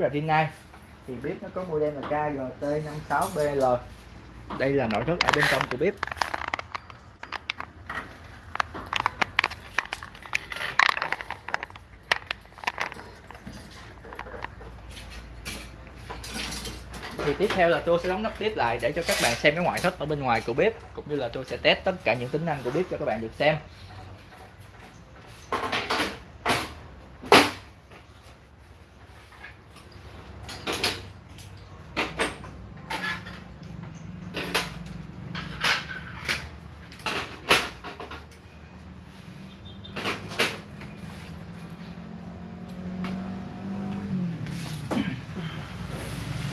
là Rinnai thì bếp nó có model là KGT56BL đây là nội thất ở bên trong của bếp thì tiếp theo là tôi sẽ đóng nắp tiếp lại để cho các bạn xem cái ngoại thất ở bên ngoài của bếp cũng như là tôi sẽ test tất cả những tính năng của bếp cho các bạn được xem.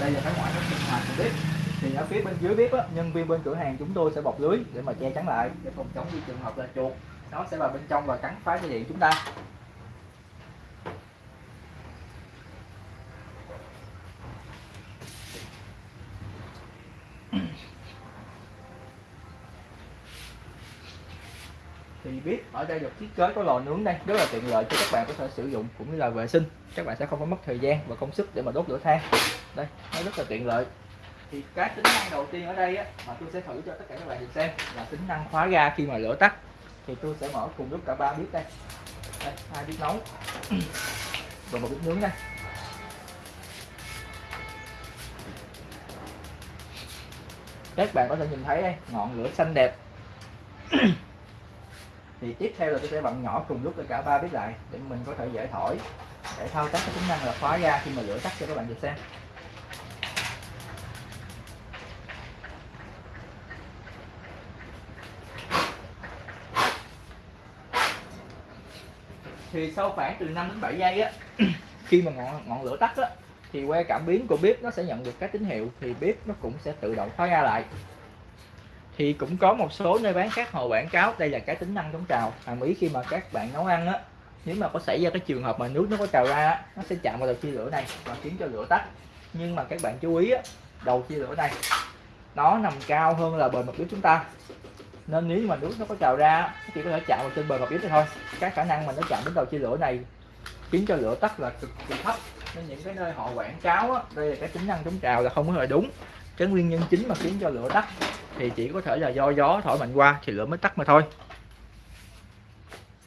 Đây là cái ngoại thất sinh hoạt của bếp. Thì ở phía bên dưới bếp á, nhân viên bên cửa hàng chúng tôi sẽ bọc lưới để mà che chắn lại để phòng chống như trường hợp là chuột. Nó sẽ vào bên trong và cắn phá dây điện chúng ta. Thì biết ở đây được thiết kế có lò nướng đây rất là tiện lợi cho các bạn có thể sử dụng cũng như là vệ sinh. Các bạn sẽ không có mất thời gian và công sức để mà đốt lửa than đây nó rất là tiện lợi. Thì cái tính năng đầu tiên ở đây á, mà tôi sẽ thử cho tất cả các bạn được xem là tính năng khóa ga khi mà lửa tắt. Thì tôi sẽ mở cùng lúc cả ba bếp đây. Đây hai bếp nấu và một bếp nướng đây. Các bạn có thể nhìn thấy đây ngọn lửa xanh đẹp. Thì tiếp theo là tôi sẽ bật nhỏ cùng lúc cả ba bếp lại để mình có thể dễ thổi để thao tác cái tính năng là khóa ga khi mà lửa tắt cho các bạn được xem. Thì sau khoảng từ 5 đến 7 giây á khi mà ngọn ngọn lửa tắt á thì que cảm biến của bếp nó sẽ nhận được các tín hiệu thì bếp nó cũng sẽ tự động khóa ga lại. Thì cũng có một số nơi bán khác họ quảng cáo đây là cái tính năng chống trào. Hàm ý khi mà các bạn nấu ăn á nếu mà có xảy ra cái trường hợp mà nước nó có trào ra á, nó sẽ chạm vào đầu chia lửa này và khiến cho lửa tắt. Nhưng mà các bạn chú ý á, đầu chia lửa này nó nằm cao hơn là bề mặt bếp chúng ta nên nếu mà nước nó có trào ra chỉ có thể chạm vào trên bề mặt yếm thôi. Cái khả năng mà nó chạm đến đầu chia lửa này khiến cho lửa tắt là cực kỳ thấp. Nên những cái nơi họ quảng cáo á, đây là cái tính năng chống trào là không có hề đúng. Cái nguyên nhân chính mà khiến cho lửa tắt thì chỉ có thể là do gió thổi mạnh qua thì lửa mới tắt mà thôi.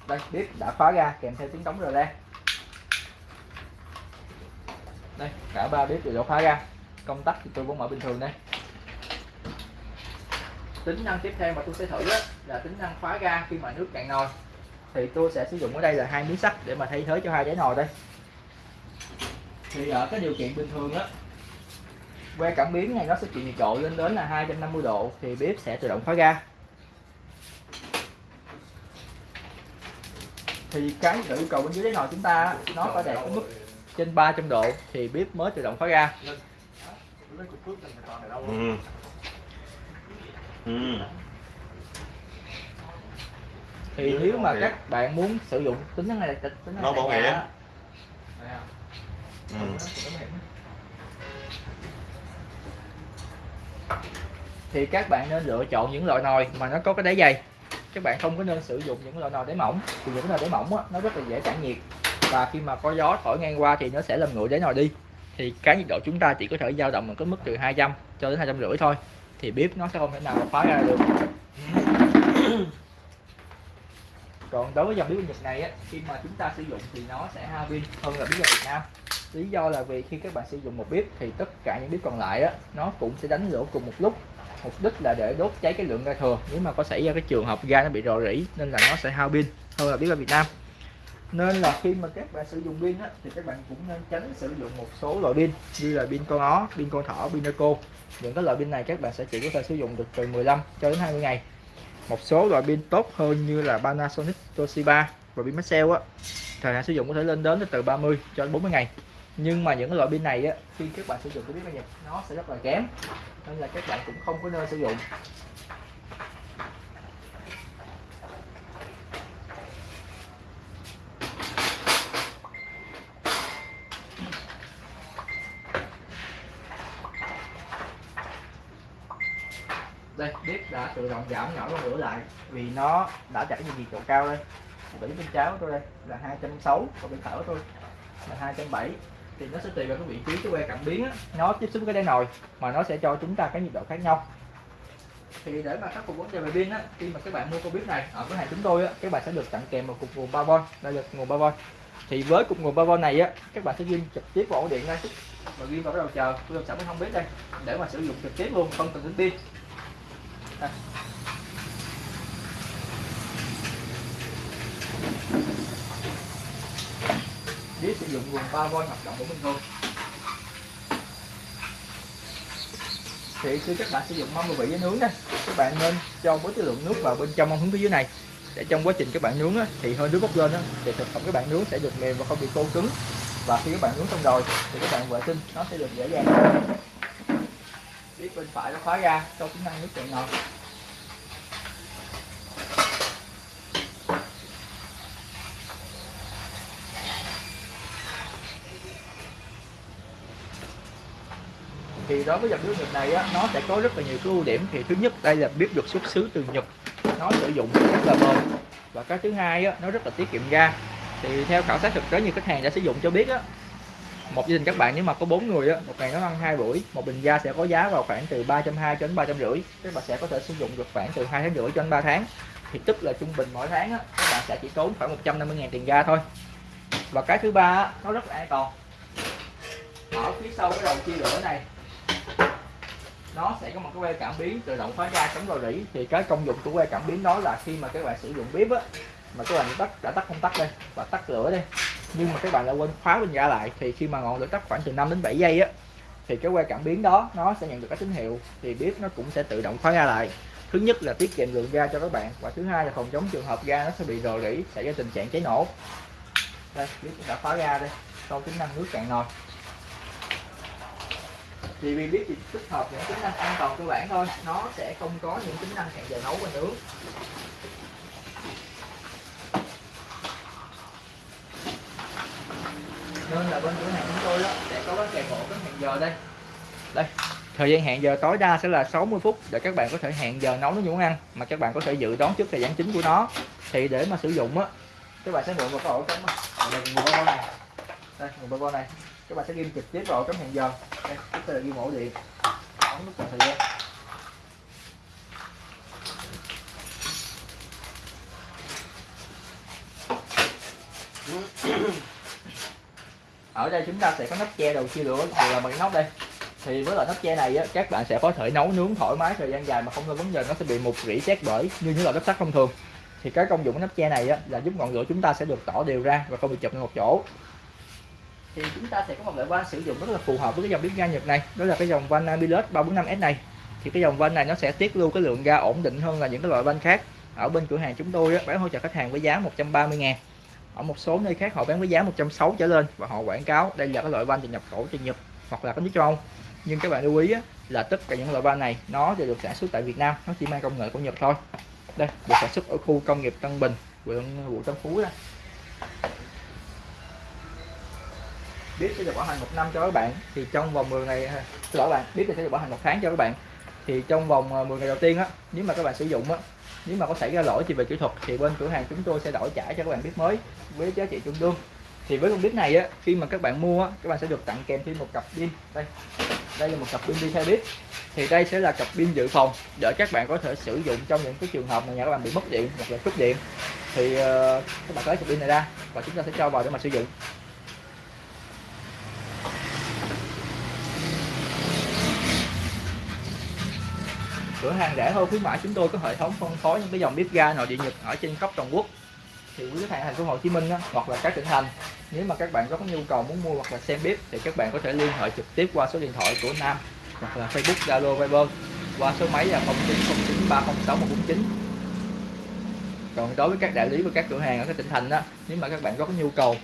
Đây bếp đã khóa ra kèm theo tiếng đóng rờ ra đây cả ba bếp đều đã khóa ra. Công tắc thì tôi vẫn mở bình thường đây tính năng tiếp theo mà tôi sẽ thử đó là tính năng khóa ga khi mà nước cạn nồi. Thì tôi sẽ sử dụng ở đây là hai miếng sắt để mà thay thế cho hai đáy nồi đây. Thì ở cái điều kiện bình thường á que cảm biến này nó sẽ chịu nhiệt độ lên đến là 250 độ thì bếp sẽ tự động khóa ga. Thì cái yêu cầu bên dưới đáy nồi chúng ta nó phải đạt cái mức trên 300 độ thì bếp mới tự động khóa ga. Ừ. Ừ. thì nếu mà các bạn muốn sử dụng tính năng này tính năng Nó bảo hiểm. Ừ. thì các bạn nên lựa chọn những loại nồi mà nó có cái đáy dày các bạn không có nên sử dụng những loại nồi đáy mỏng thì những cái nồi đáy mỏng á, nó rất là dễ tản nhiệt và khi mà có gió thổi ngang qua thì nó sẽ làm nguội đáy nồi đi thì cái nhiệt độ chúng ta chỉ có thể dao động ở cái mức từ 200 cho đến hai trăm rưỡi thôi thì bếp nó sẽ không thể nào khóa ra được. Còn đối với dòng bếp Nhật này á, khi mà chúng ta sử dụng thì nó sẽ hao pin hơn là bếp ở Việt Nam. Lý do là vì khi các bạn sử dụng một bếp thì tất cả những bếp còn lại á, nó cũng sẽ đánh lửa cùng một lúc. Mục đích là để đốt cháy cái lượng ga thừa. Nếu mà có xảy ra cái trường hợp ga nó bị rò rỉ nên là nó sẽ hao pin hơn là bếp ở Việt Nam nên là khi mà các bạn sử dụng pin á, thì các bạn cũng nên tránh sử dụng một số loại pin như là pin con ó, pin con thỏ, pin eco. Những cái loại pin này các bạn sẽ chỉ có thể sử dụng được từ 15 cho đến 20 ngày. Một số loại pin tốt hơn như là Panasonic, Toshiba và pin Maxell á thời hạn sử dụng có thể lên đến từ 30 cho đến 40 ngày. Nhưng mà những cái loại pin này á khi các bạn sử dụng cái bếp ga Nhật nó sẽ rất là kém nên là các bạn cũng không có nên sử dụng. Đây bếp đã tự động giảm nhỏ con lửa lại vì nó đã chảy về nhiệt độ cao đây. Tỉ bên trái của tôi đây là 260 còn bên phải của tôi là 270 thì nó sẽ tùy vào cái vị trí cái que cảm biến á, nó tiếp xúc với cái đáy nồi mà nó sẽ cho chúng ta cái nhiệt độ khác nhau. Thì để mà khắc phục vấn đề về pin á khi mà các bạn mua con bếp này ở cửa hàng chúng tôi á các bạn sẽ được tặng kèm một cục nguồn 3V đây là nguồn 3V thì với cục nguồn 3V này á các bạn sẽ ghim trực tiếp vào ổ điện đây. Và ghim vào cái đầu chờ tôi làm sẵn không biết đây để mà sử dụng trực tiếp luôn không cần đến pin đây. sử dụng nguồn 3V hoạt động của mình thôi. Thì khi các bạn sử dụng mâm vị với nướng đây các bạn nên cho với cái lượng nước vào bên trong mâm hướng phía dưới này. Để trong quá trình các bạn nướng á, thì hơi nước bốc lên á, thì thực phẩm các bạn nướng sẽ được mềm và không bị khô cứng. Và khi các bạn nướng xong rồi thì các bạn vệ sinh nó sẽ được dễ dàng biết bên phải nó khóa ra cho tính năng nước chạy ngọt thì đối với dòng nước Nhật này á, nó sẽ có rất là nhiều cái ưu điểm. Thì thứ nhất đây là bếp được xuất xứ từ Nhật. Nó sử dụng rất là bền. Và cái thứ hai á, nó rất là tiết kiệm ga. Thì theo khảo sát thực tế như khách hàng đã sử dụng cho biết á một gia đình các bạn nếu mà có bốn người á một ngày nó ăn hai buổi một bình ga sẽ có giá vào khoảng từ ba trăm hai cho đến ba trăm rưỡi. Các bạn sẽ có thể sử dụng được khoảng từ hai tháng rưỡi cho đến 3 tháng. Thì tức là trung bình mỗi tháng á, các bạn sẽ chỉ tốn khoảng 150 000 tiền ga thôi. Và cái thứ ba á, nó rất là an toàn. Ở phía sau cái đầu chia lửa này nó sẽ có một cái que cảm biến tự động khóa ga chống rò rỉ. Thì cái công dụng của que cảm biến đó là khi mà các bạn sử dụng bếp á mà các bạn tắt đã tắt không tắt đây và tắt lửa đây nhưng mà các bạn lại quên khóa bình ga lại, thì khi mà ngọn lửa tắt khoảng từ 5 đến 7 giây á, thì cái que cảm biến đó nó sẽ nhận được cái tín hiệu, thì bếp nó cũng sẽ tự động khóa ga lại. Thứ nhất là tiết kiệm lượng ga cho các bạn, và thứ hai là phòng chống trường hợp ga nó sẽ bị rò rỉ, xảy ra tình trạng cháy nổ. Đây bếp đã khóa ga đây, sau tính năng nước cạn nồi. Thì vì biết thì tích hợp những tính năng an toàn cơ bản thôi, nó sẽ không có những tính năng hẹn giờ nấu và nướng nên là bên cửa hàng chúng tôi đó sẽ có cái kèm hộ cái hẹn giờ đây. Đây, thời gian hẹn giờ tối đa sẽ là 60 phút để các bạn có thể hẹn giờ nấu những món ăn, mà các bạn có thể dự đoán trước thời gian chính của nó. Thì để mà sử dụng á, các bạn sẽ mượn một cái ổ cắm đây nguồn bao này. Đây nguồn bao này. Các bạn sẽ ghim trực tiếp vào cắm hẹn giờ. Đây chúng ta là ghim ổ điện ấn nút chọn thời gian ở đây chúng ta sẽ có nắp che đầu chia lửa đều là bằng nóc đây. Thì với loại nắp che này á, các bạn sẽ có thể nấu nướng thoải mái thời gian dài mà không có vấn đề nó sẽ bị mục rỉ xét bởi như những loại nắp sắt thông thường. Thì cái công dụng của nắp che này á, là giúp ngọn lửa chúng ta sẽ được tỏ đều ra và không bị chụp lên một chỗ. Thì chúng ta sẽ có một loại van sử dụng rất là phù hợp với cái dòng bếp ga Nhật này đó là cái dòng van Amilus 345S này. Thì cái dòng van này nó sẽ tiết lưu cái lượng ga ổn định hơn là những cái loại van khác. Ở bên cửa hàng chúng tôi á, bán hỗ trợ khách hàng với giá 130 ngàn ở một số nơi khác họ bán với giá 160 trở lên và họ quảng cáo đây là cái loại van từ nhập khẩu từ Nhật hoặc là cái nước châu Âu. Nhưng các bạn lưu ý á, là tất cả những loại van này nó đều được sản xuất tại Việt Nam nó chỉ mang công nghệ của Nhật thôi. Đây được sản xuất ở khu công nghiệp Tân Bình quận quận Tân Phú đây biết sẽ được bảo hành một năm cho các bạn thì trong vòng 10 ngày xin lỗi bạn biết sẽ được bảo hành một tháng cho các bạn thì trong vòng ờ, 10 ngày đầu tiên á nếu mà các bạn sử dụng á nếu mà có xảy ra lỗi gì về kỹ thuật thì bên cửa hàng chúng tôi sẽ đổi trả cho các bạn bếp mới với giá trị tương đương thì với con bếp này á khi mà các bạn mua á các bạn sẽ được tặng kèm thêm một cặp pin. Đây đây là một cặp pin đi theo bếp. Thì đây sẽ là cặp pin dự phòng để các bạn có thể sử dụng trong những cái trường hợp mà nhà các bạn bị mất điện hoặc là cúp điện. Thì uh, các bạn lấy cặp pin này ra và chúng ta sẽ cho vào để mà sử dụng. Cửa hàng rẻ hơn khuyến mãi chúng tôi có hệ thống phân phối những cái dòng bếp ga nội địa nhật ở trên khắp toàn quốc. Thì quý khách hàng thành phố Hồ Chí Minh á, hoặc là các tỉnh thành nếu mà các bạn có nhu cầu muốn mua hoặc là xem bếp thì các bạn có thể liên hệ trực tiếp qua số điện thoại của Nam hoặc là Facebook Zalo Viber qua số máy là 0909 còn đối với các đại lý và các cửa hàng ở các tỉnh thành đó nếu mà các bạn có nhu cầu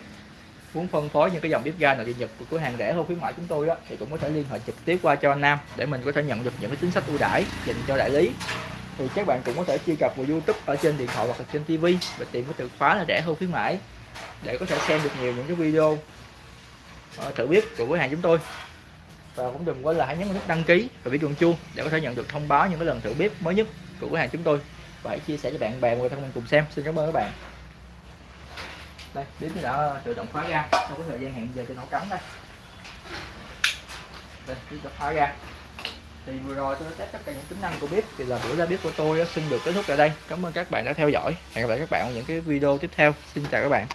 muốn phân phối những cái dòng bếp ga nội địa nhật của cửa hàng rẻ hơn khuyến mãi chúng tôi đó thì cũng có thể liên hệ trực tiếp qua cho anh Nam để mình có thể nhận được những cái chính sách ưu đãi dành cho đại lý. Thì các bạn cũng có thể truy cập vào YouTube ở trên điện thoại hoặc là trên TV và tìm cái từ khóa là rẻ hơn khuyến mãi để có thể xem được nhiều những cái video uh, thử bếp của cửa hàng chúng tôi. Và cũng đừng quên là hãy nhấn nút đăng ký và biểu chuông chuông để có thể nhận được thông báo những cái lần thử bếp mới nhất của cửa hàng chúng tôi. Và hãy chia sẻ cho bạn bè người thân mình cùng xem. Xin cảm ơn các bạn đây, bếp đã tự động khóa ra trong cái thời gian hẹn giờ cho nó cắm đây. Đây, bếp đã khóa ra thì vừa rồi tôi đã test tất cả những tính năng của bếp. Thì là buổi ra bếp của tôi xin được kết thúc tại đây. Cảm ơn các bạn đã theo dõi. Hẹn gặp lại các bạn ở những cái video tiếp theo. Xin chào các bạn.